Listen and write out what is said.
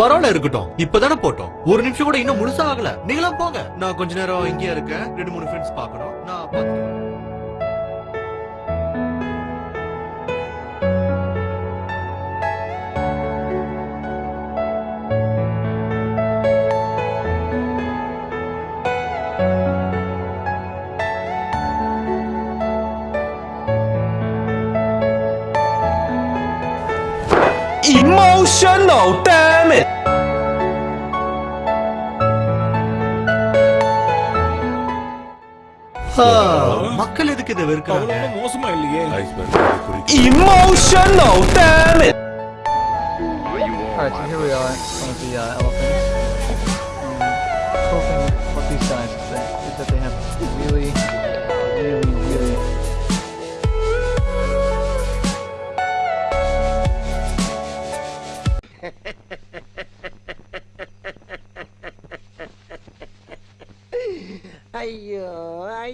பரவாயில்ல இருக்கட்டும். இப்பதானே போட்டோம். ஒரு நிமிஷம் கூட இன்னும் முழுசா ஆகல. நீங்களும் போங்க. நான் கொஞ்ச நேரம் இங்கேயே இருக்கேன். ரெண்டு மூணு ஃப்ரெண்ட்ஸ் பாக்கணும் நான் பாத்துக்கிறேன் Emotional damn it மக்கள் எதுக்கு இதை வெறுக்கிறாங்க மோசமா இல்லையே ஐஸ்பர்க் குறி Emotional damn it Alright, so here we are, one of the uh, elephants. 哎呦哎